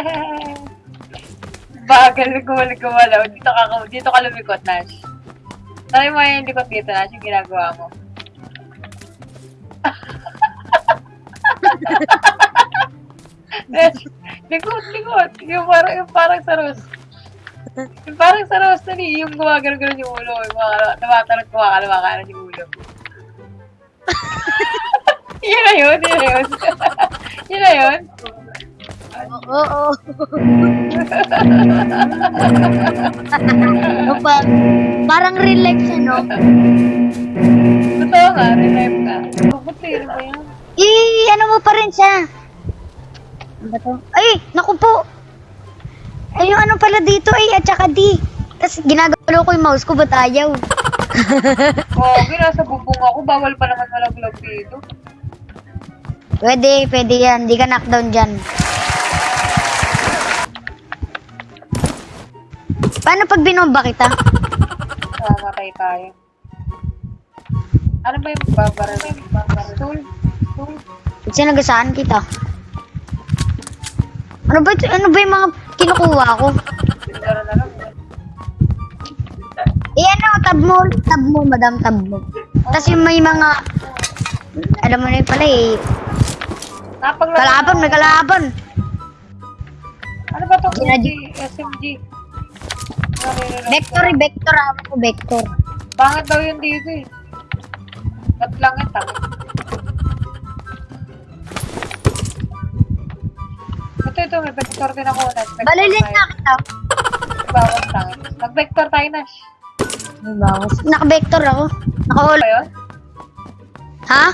Bagal gumalaw gumalaw. Dito ka, dito ka lumikot, Nash. Try mo yung likot dito, Nash, yung ginagawa mo. Nash, likot, likot. Yung parang, yung parang sa Rose. Yung parang sa Rose na yung gumagano-gano yung ulo. Yung mga tumatanong, kumakalawakalan yung ulo. yun na yun, yun na yun. yun na yun. Oo. no, pa, parang relax ano. Totoo nga, relive ka. Mabuti, ano ba yan? Eh, ano mo pa rin siya? Ano to? Ay, naku po. Ay, yung ano pala dito ay at saka D. Tapos ginagalaw ko yung mouse ko, ba't ayaw? Oo, oh, nasa bubong ako. Bawal pa naman malaglag dito. Pwede, pwede yan. Di ka knockdown dyan. Paano pag binomba kita? Mamatay tayo. Ano ba yung babara? Stool? Stool? Ba't sinagasaan kita? Ano ba, ito? ano ba yung mga kinukuha ko? Laro na lang. Eh ano, tab mo, tab mo, madam, tab mo. Tapos yung may mga, alam mo na yun pala eh, Napaglaro. kalaban, may kalaban. Ano ba Ginadi- SMG? SMG? Vector, eh, vector, ako ko, vector. Pangit daw yun dito eh. Ba't lang yung tangit? Ito, ito, may vector din ako. Nag-vector Balilin tayo. na kita. Bawas tangit. Mag-vector tayo, Nash. May bawas. Naka-vector ako. Naka-all. Ano yun? Ha?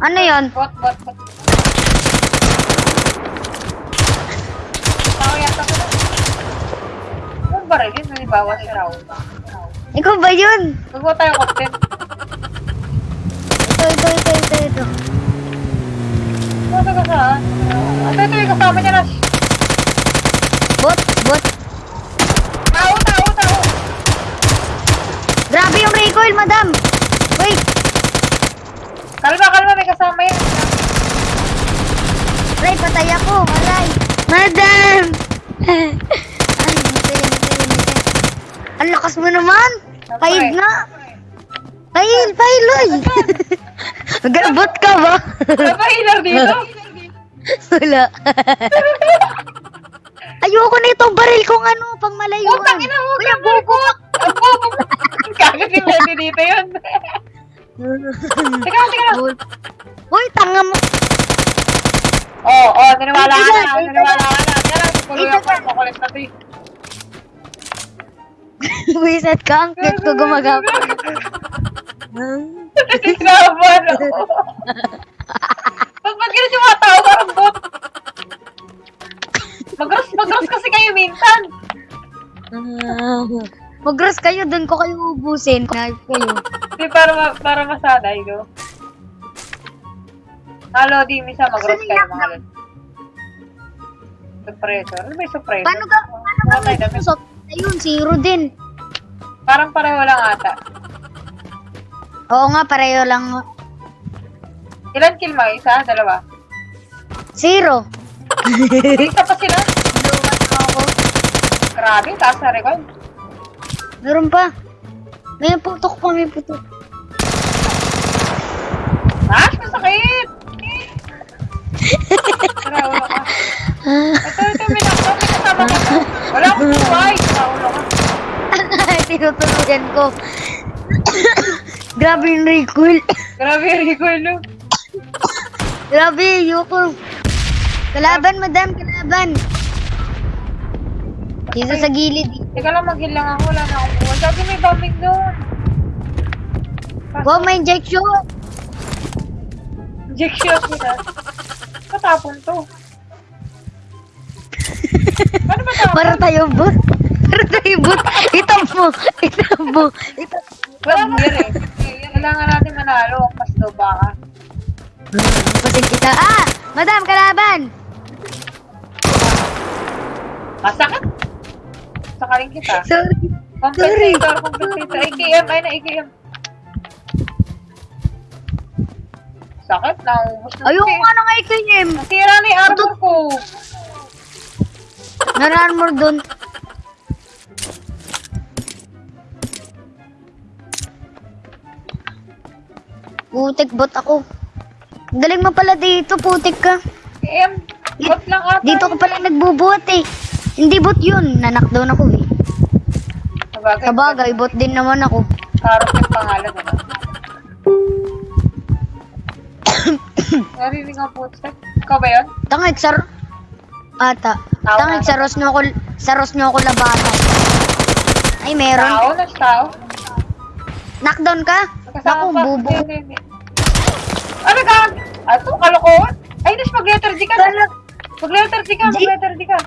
Ano yon? Bot, bot, bot. Tao yata ko na. Barilin? May bawas si Raul. Ikaw ba yun? Magawa tayo content. Ito, ito, ito, ito, ito. Ano ka saan? Ito, ito yung kasama niya, Nash. Bot, bot. Tao, tao, tao. Grabe yung recoil, madam. Wait. Kalma, kalma, may kasama yan. Aray, patay ako. Aray. Madam! Ay, matay, matay, matay. Ang lakas mo naman. Paid na. Pail, pail, oy. Nagalabot ka ba? Ano healer dito? Wala. Ayoko na itong baril kong ano, pang malayuan. Putang ina mo, Kuya, bobo. Bobo. Kagat yung lady dito yun. Teka, teka lang. Uy, tanga mo. Oo, oh, oh, naniwala ka na. Naniwala ka na. Kaya lang, tuloy ako. Makulit na to eh. Wiset ka, ang cute ko gumagapang. Sinaban ako. Ba't ba't ganun yung mga tao? Parang bot. Magros, magros kasi kayo minsan. Mag-gross kayo, doon ko kayo ubusin. Knife kayo. Di para, ma para masanay, no? Halo, di, misa magros kayo, mga lol. Suppressor. Ano ba yung suppressor? Paano ka, paano ka may damit. pusot? Ayun, zero din. Parang pareho lang ata. Oo nga, pareho lang. Ilan kill mo? Isa? Dalawa? Zero. Isa pa sila? Ako. Grabe, taas na record. Meron pa. May putok pa, may putok. Mash, masakit! Tara, ulo ka. Ito, ito, may nakita, may kasama ka. Wala akong buhay. Tara, ulo ka. Tinutuluyan ko. Grabe yung recoil. Grabe yung recoil, no? Grabe, yoko. Kalaban, madam, kalaban. Dito sa gilid. Teka lang, mag-heal lang ako. Wala na akong. Sabi may bombing doon. Wow, may injection. Injection sila. Patapon to. Paano ba tapon? Para tayo bot. Para tayo bot. Itab mo. Itab Wala mo yun eh. Kailangan natin manalo. Pasto baka. Pasin kita. Ah! Madam, kalaban! Masakit. Sakaling kita. Sorry. Compensator, compensator. AKM, ay na AKM. Sakit, na. Ayoko nga ng IKM. Nasira na yung armor ko. Mo dun. Putik bot ako. Galing mo pala dito, putik ka. Eh, bot lang ata. Dito ko pala nagbubuhat eh. Hindi bot yun. Naknockdown ako eh. Sabagay. Sabagay, bot din naman ako. Karot yung pangalan, ano? Narinig ang footstep. Ikaw ba yun? Tangik sa... Ata. Tao Tangik na. sa ros nyo ako... Sa ros nyo ako labanan. Ay, meron. Tao? Nas tao? Knockdown ka? Naku, ba? bubo. Hindi, hindi. Ano ka? Ato, kalokohan? Ay, Nas, mag-letter D ka. Mag-letter D ka, mag-letter D ka.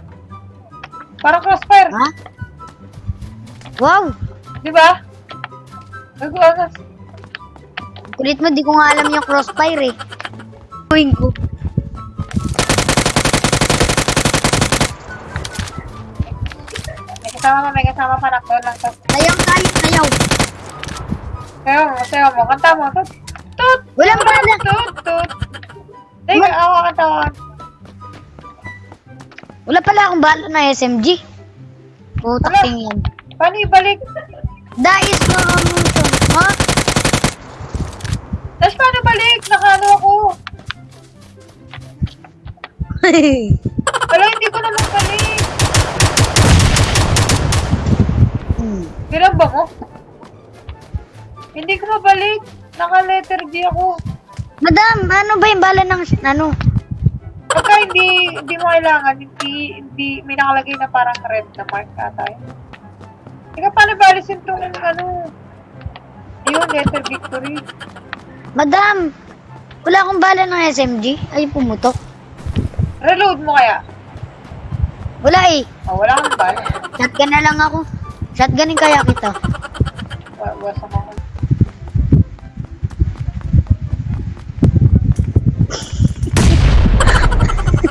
Parang crossfire. Ha? Wow! Di ba? Nag-uagas. Kulit mo, di ko nga alam yung crossfire eh. Tuwing ko. May kasama mo, may kasama pa nakto lang to. Sayang tayo, sayaw. Sayo mo, sayo mo. Kanta mo. Tut, tut. Walang bala. Tut, tut. Teka, ako kantawan. Wala pala akong bala na SMG. Putak tingin. Paano ibalik? Mo ang muso. Ha? Tapos paano balik? Nakano ako. Wala, hindi ko naman balik. Hmm. Bilang ba mo? Hindi ko mabalik. Naka-letter D ako. Madam, ano ba yung bala ng ano? Pagka hindi, hindi mo kailangan, hindi, hindi, may nakalagay na parang red na mark ata yun. Teka, paano balisin itong ano? Yun, letter victory. Madam, wala akong bala ng SMG. Ay, pumutok. Reload mo kaya? Wala eh. Oh, wala kang bala. Shotgun na lang ako. Shotgunin kaya kita. Wa- Wasa mo ako. Lagi mabagal din.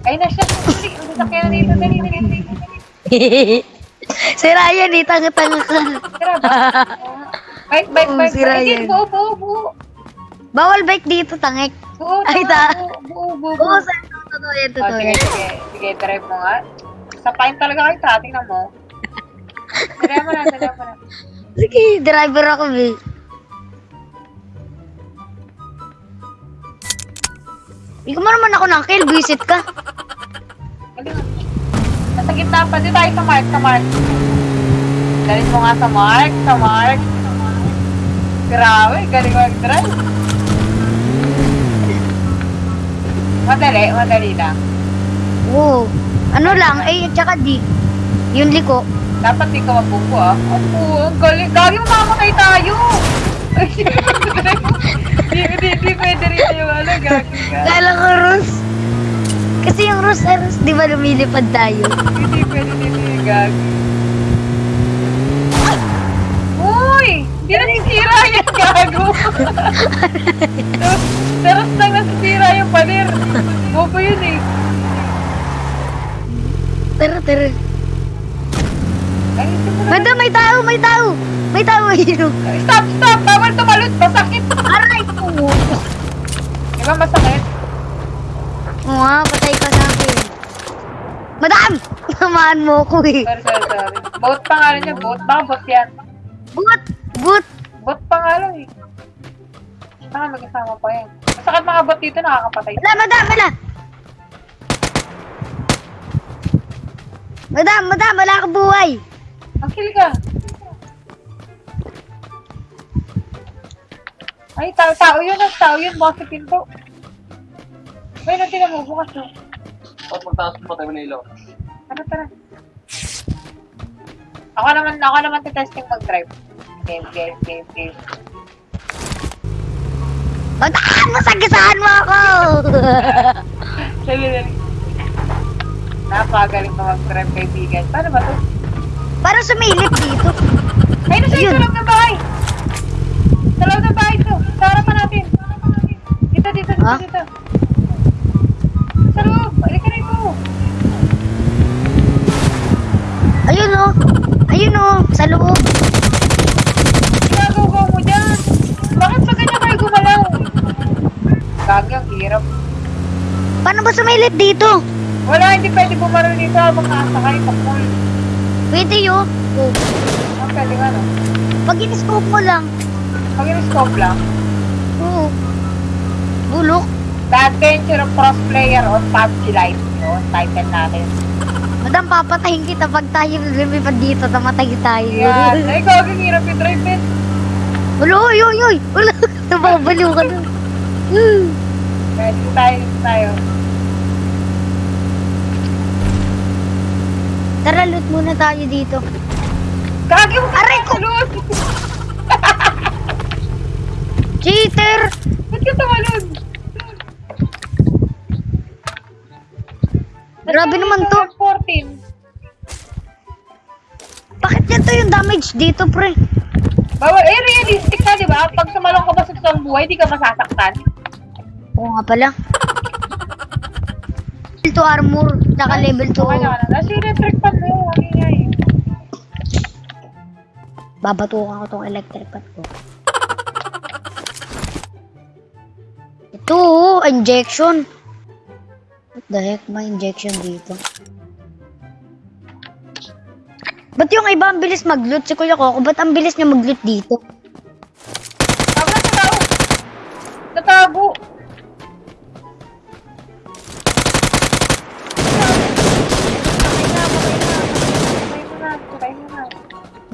Ay, nasa dali. Ang sasakyan na dito. Dali, dali, dali. si Ryan eh, tanga-tanga ka. Tara ba? Bike, bike, bike. si. Ryan. Buo, buo, buo. Bawal bike dito, tangik. Buo, Ay, ta- buo, buo, buo, buo. sir. Totoo yan, Oh, totoo sige, yan. sige. Sige, drive mo nga. Sapain talaga kayo sa tingnan mo. Drive mo na, drive mo na. Sige, driver ako, eh. Hindi ko mo naman ako ng kill, visit ka. Nasa gitna pa. Di tayo sa mark, sa mark. Galing mo nga sa mark, sa mark. Grabe, galing mag-drive. Madali, madali lang. Oo. Ano lang, A at saka D. Yung liko. Dapat di ka mabuko ah. Ano, ang galing. Gagi mamamatay tayo. Ay, Di, di, di pwede rin yung ano, gagi ka. Kala ko, Rus. Kasi yung Rus, ah, Rus, di ba lumilipad tayo? Hindi pwede din yung gagi. Uy! Di nasisira yan, gago. Pero lang nasisira yung pader. Bobo yun eh. Tara, tara. Ay. Madam, may tao, may tao. May tao, ayun. Stop, stop! Bawal tumalot! Masakit! Aray ko. Di ba masakit? Oo nga, patay ka sa akin. Madam! Tamaan mo ko eh. Sorry, sorry, sorry. Boat pangalan niya, boat. Baka boat yan. But, but. Bot pangalan eh. Saka mag-asama pa yan. Masakit mga bot dito, nakakapatay. Wala, madam, wala. Madam, madam, wala akong buhay. Ang kill ka. Ay, tao, tao yun, ah, tao yun, baka sa pinto. Ay, natin mo, bukas no. Tapos magtaas mo tayo ng ilaw. Tara, tara. Ako naman, ako naman testing mag-drive. Game, game, game, game. Madam, masagasaan mo ako. Dali, dali. Napakagaling ka mag-drive, kaibigan. Paano ba to? Parang sumilip dito. Ay, nasa Ayun. ito lang ng bahay. Sa loob ng bahay. Sa harapan natin. Dito, dito, dito, Ha? dito. Sa loob. Halika na ito. Ayun oh. Ayun oh, sa loob. Ginagawa mo dyan. Bakit pa ganyan kayo gumalaw? Gagi, ang hirap. Paano ba sumilip dito? Wala, hindi pwede bumaro dito habang nakasakay pa full. Pwede yun. Oh. Ang pwede nga no. Pag in-scope mo lang. Pag in-scope lang, Oo. Bulok. The Adventure of Cross Player on PUBG Lite. Yun, title natin. Madam, papatayin kita pag tayo lumipad dito. Tamatay tayo. Yan. Ay, gagawin hirap yung drive din. Wala, uy, uy, uy. Wala. Nababaliw ka na. Hmm. Kaya dito tayo, dito tayo. Tara, loot muna tayo dito. Gagi mo Aray ko! Grabe naman to. 14. Bakit ganito yung damage dito, pre? Bawal, eh, realistic na, di ba? Pag sumalong ka ba sa totoong buhay, di ka masasaktan. Oo nga pala. Level 2 armor, tsaka level 2. Okay na, nasa electric pan mo. Ano eh. Babatukan ko tong electric pan ko. Ito, oh, injection. What the heck, may injection dito. Ba't yung iba ang bilis mag-loot? Si Kuya Coco, ba't ang bilis niya mag-loot dito? Tama na, na. Ano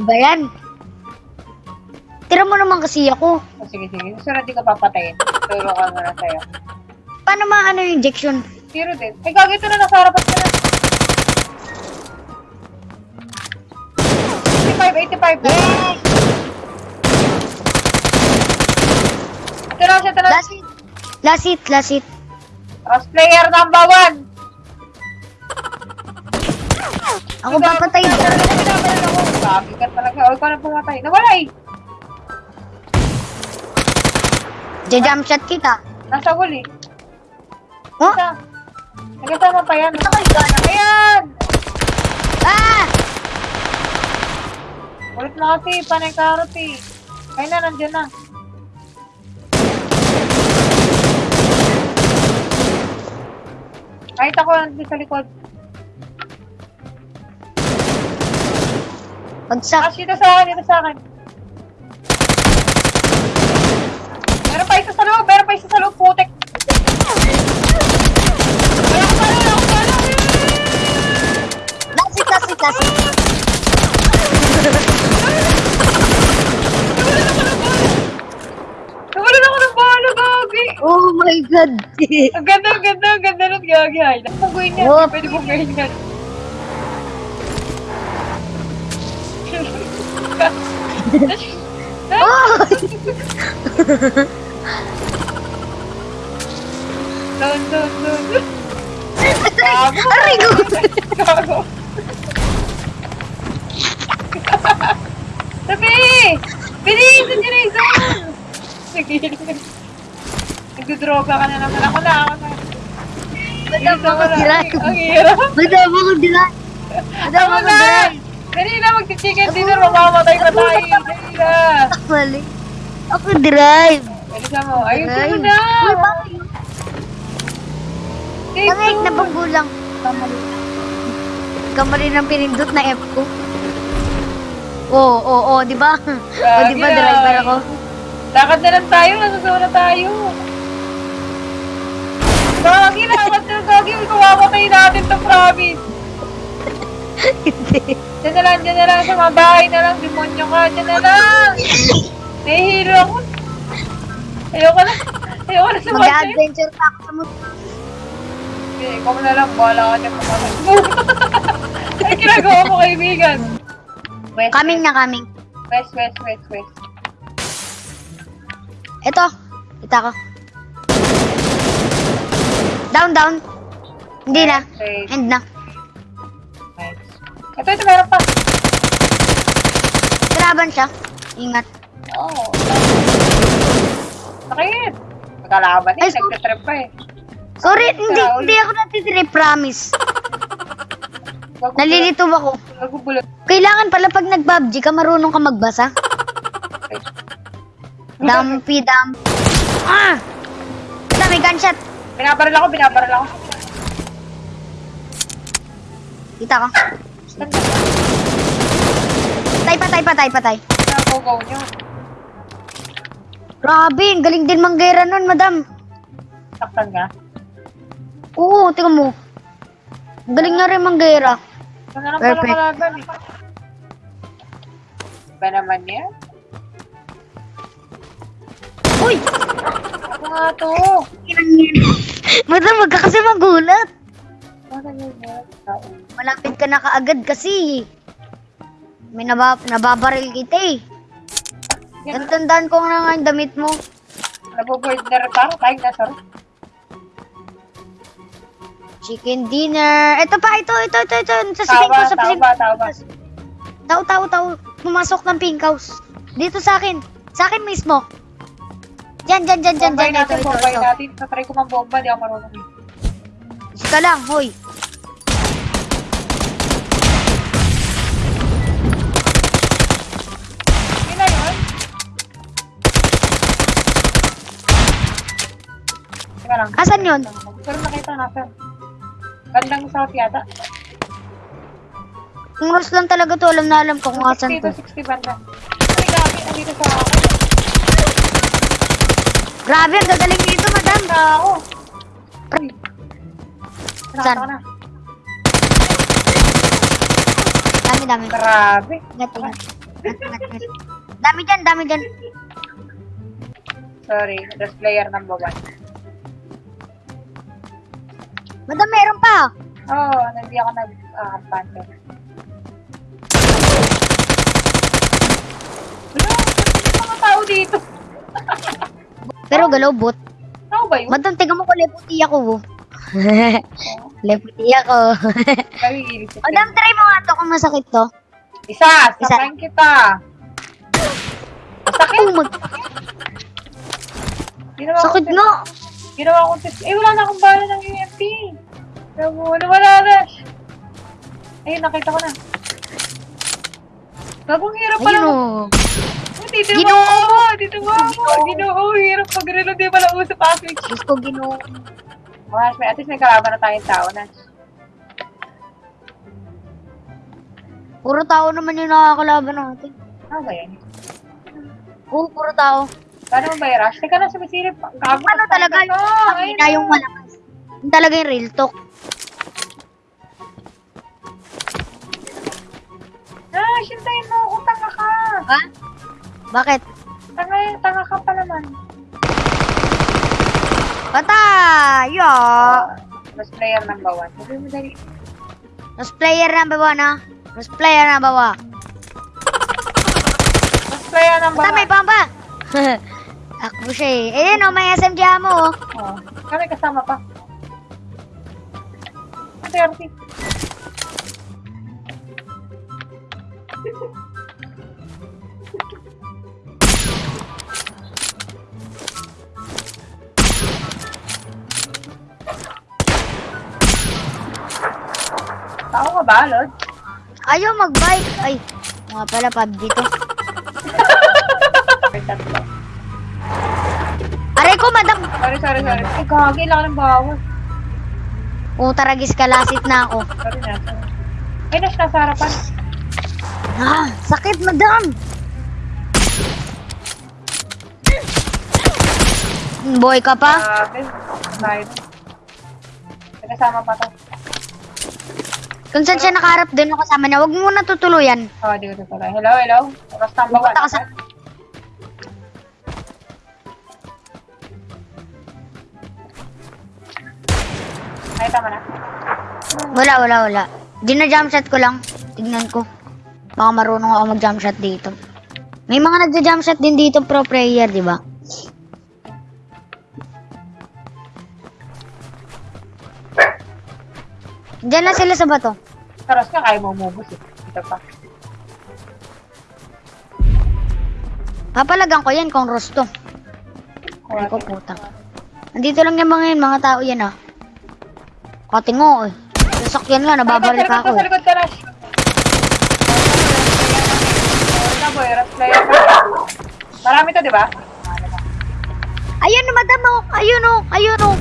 Ba yan? Tira mo naman kasi ako. Oh, sige, sige. Susunod di ka papatayin. Turo ka muna sa'yo. Paano maano yung injection? Zero din. Ay, gagi ito na, nasa harapan ka na. 85, 85 na. Ito na siya, ito na. Last hit. Last hit, last hit. Cross player number one. Ako gago, gago, gago. Gagi ka talaga. O, ikaw na pumatay. Nawala eh. Jajump shot kita. Nasa wall eh. Oh? Nagkasama pa yan. Ayan! Ah! Ulit mo kasi, panay karot eh. Ayun na, nandiyan na. Kahit ako nandito sa likod. Pagsak. Ah, dito sa akin, dito sa akin. Meron pa isa sa loob, meron pa isa sa loob, putek. Wala ko pala, wala ko pala. Nawalan ako ng bala, gagi. Oh my god. Ang ganda, ang ganda, ang ganda ng gagi. Ay, nakapagawin niya. Oh. Pwede kong gawin yan. oh! Doon, doon. Gago. Aray ko. Gago. Sabi! Bilis! Nandiyan na yung zone! Sige. Nagdodroga ka na naman. Ako na, ako na. Madam ako diray. Ang- hirap. Madam ako diray. Madam Ako ako na! diray. Dali na, magti-chicken dinner. Mamamatay pa tayo. Dali na. Mali. Ako drive. Bilisan mo. Mo Drive. na. Uy, bakit? Take Pangit na two. paggulang. Kamali. Kamali ng pinindot na F ko. Oo, oo, oo, di ba? O, di ba driver ako? Lakad na lang tayo. Nasusunod na tayo. Gagi, lakad na. Gagi, kawamatay natin to promise. Hindi. Diyan na lang, diyan na lang. Sa mga bahay na lang. Demonyo ka. Diyan na lang. Nahihilo ako. Ayoko na. Ayoko na sumatay. Mag-adventure pa ako sa mundo. Okay, ikaw na lang. Bahala ka dyan. pumatay. Ay, ginagawa mo kaibigan. West, Coming na coming. west, west, west, west. Ito. Kita ko. Down, down. Hindi na. West, End na. west. Ito, ito, meron pa. Kalaban siya. Ingat. Oo. Oh, Sakit. Magkalaban eh. Nagtitrip pa eh. Sorry, hindi, hindi ako natitrip, promise. Nalilito. Nalilito ako. Kailangan pala pag nag-PUBG ka, marunong ka magbasa. Dumpy dump. Ah! Ito, may gunshot. Binabaril ako, binabaril ako. Kita ka? Patay, patay, patay, patay. Nakugaw nyo. Grabe, ang galing din manggera nun, madam. Saktan ka? Oo, tingnan mo. Ang Galing nga rin manggera. Na lang pala Perfect. kalaban eh. Ba naman yan? Uy! Ako nga to. madam, wag ka kasi magulat. Yun yan? Tao. Malapit ka na kaagad kasi. May naba nababaril kita eh. Yan. Tandaan ko na nga yung damit mo. Nabuboard na rin parang tayo na sir. Chicken dinner. Ito pa, ito, ito, ito, ito. Sa siping ko, Tawa, sa tao ba, tao. Pumasok ng pink house. Dito sa akin. Sa akin mismo. Diyan, diyan, diyan, diyan, Bombay diyan. Ito, bombay natin. Natry ko mang bomba, di ako marunong eh. Sika lang, hoy. Yun na yun. Teka lang. Asan yun? Pero nakita na, sir. Bandang south yata. Kung Ross lang talaga to, alam na alam ko kung asan 60 to. to 60 banda. Ay, gabi, nandito sa akin. Grabe, ang gagaling nito, madam. Na ako. Uy. Saan? Dami, dami. Grabe. Ingat, ingat. Ingat. Dami dyan, dami dyan. Sorry, that's player number one. Madam, meron pa. Oo, oh, hindi ako. Wala, yung mga tao dito? Pero galaw bot. Tao ba yun? Madam, tingnan mo ko leputi ako. leputi ako. Madam, try mo nga to kung masakit to. Isa, Isa. sakayin kita. Masakit. Oh, mag- sakit nga. Ginawa ko test. Eh, wala na akong bala ng UMP. Wala, wala na. Ayun, nakita ko na. Gagong hirap pala. Ayun o. Oh, dito mo ako. Dito mo ako. Ginoo. Hirap pag-reload. Di pala pa switch. Diyos ko, ginoo. Mas, may, at least may kalaban na tayong tao na. Puro tao naman yung nakakalaban natin. Ano ba yan? Oo, puro tao. Paano ba yung rush? Teka na, sumisilip. Gago. Ano talaga yung pangina yung malakas. Yung talaga yung real talk. Ah, sintayin mo ako. Tanga ka. Ha? Bakit? Tanga, tanga ka pa naman. Patay! Yo! Mas player number one. Sabi mo dali. Mas player number one, ha? Mas player number one. Mas player number Basta may one. bomba! Takbo siya eh. Ayun o, may SMG mo oh. Oh, kami kasama pa. Ate, Arti. Tao ka ba, Lord? Ayaw mag-bike. Ay, mga pala PUBG to. Sorry, sorry, sorry. Ay, gagi lang ng bawas. Oh, taragis ka, lasit na ako. Sorry na. Ay, nas nasa harapan. Ah, sakit, madam! Boy ka pa? Grabe. Tayo. May kasama pa to. Kung saan siya nakaharap doon ako kasama niya, huwag mo na tutuluyan. Oh, di ko tuloy. Hello, hello. Oras number one. Pumunta ka sa- Ay, tama na. Wala, wala, wala. Di na jump shot ko lang. Tignan ko. Baka marunong ako mag jump shot dito. May mga nagja jump shot din dito pro player, di ba? Diyan na sila sa bato. Taras ka, kaya mo umubos eh. Ito pa. Papalagan ko yan kung rosto. Ay ko puta. Nandito lang yung mga yun, mga tao yan ah. Katingo eh. Sasakyan nga, nababaril pa ako Sa likod ka, Rash. Sorry na, boy. Player ka. Marami to, di ba? Ayun, madam oh. Ayun oh. Ayun oh.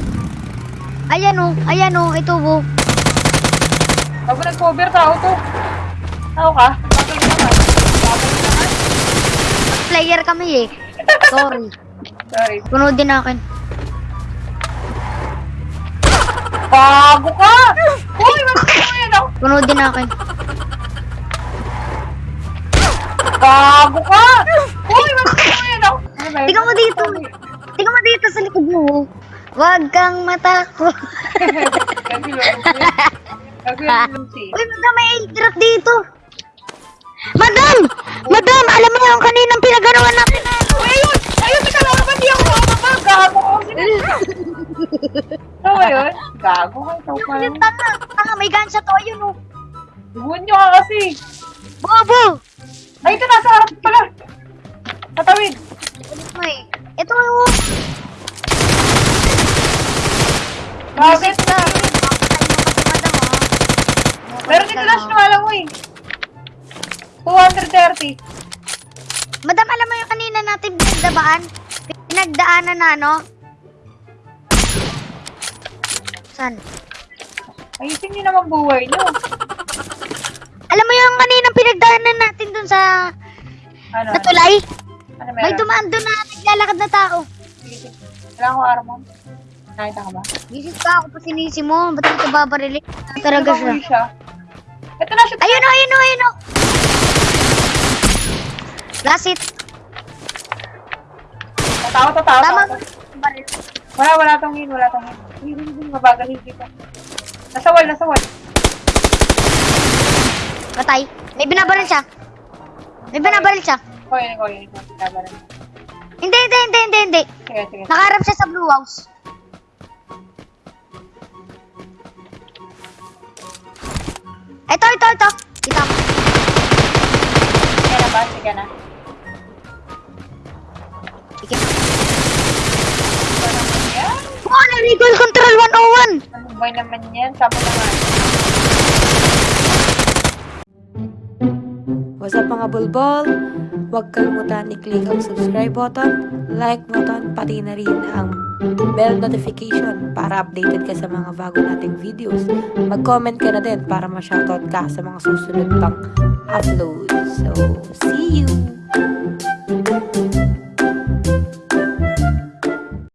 Ayan o, ayan o, ito oh. Bago nag-cover tao to. Tao ka? Naman. Naman. Player kami eh. Sorry. Sorry. Punodin akin. Bago ka! Uy, mo yan ako? Punodin akin. Bago ka! Uy, mo yan ako? Tingnan mo dito. Tingnan mo dito sa likod mo. oh. Huwag kang matakot. Uy, madam, may airdrop dito. Ka. Ikaw pa Yung yun. tanga, tanga, may gunshot to. Ayun oh. Buwan nyo ka kasi. Bobo! Ay, ito nasa harap Naman buhay nyo. Alam mo yung kaninang pinagdaanan natin dun sa Ano? sa tulay? Ano May meron? dumaan dun na naglalakad na tao. Sige, sige. Wala ko armor. Nakita ka ba? Visit ka ako pa sinisi mo. Ba't ito babarili? Talaga siya. Siya. Ito na siya. Ayun o, ayun o, ayun o. Last hit. Tatawa, tatawa. Tama. tatawa. Wala, wala tong hit. Wala tong hit. Hindi, hindi, hindi. Mabagal hindi ko. Nasa wall, nasa wall. Patay. May binabaril siya. May binabaril siya. Ko yun, ko yun. ko. Labanan. Hindi, hindi, hindi, hindi, hindi. Sige, sige. Nakaharap siya sa blue house. Ito, ito, ito. Kita mo. Sige na ba? Sige na. Sige. Ano naman yan? Oh, control 101. Ba naman yan? Sabi naman. What's up mga bulbol? Huwag kalimutan i-click ang subscribe button, like button, pati na rin ang bell notification para updated ka sa mga bago nating videos. Mag-comment ka na din para ma-shoutout ka sa mga susunod pang upload. So, see you!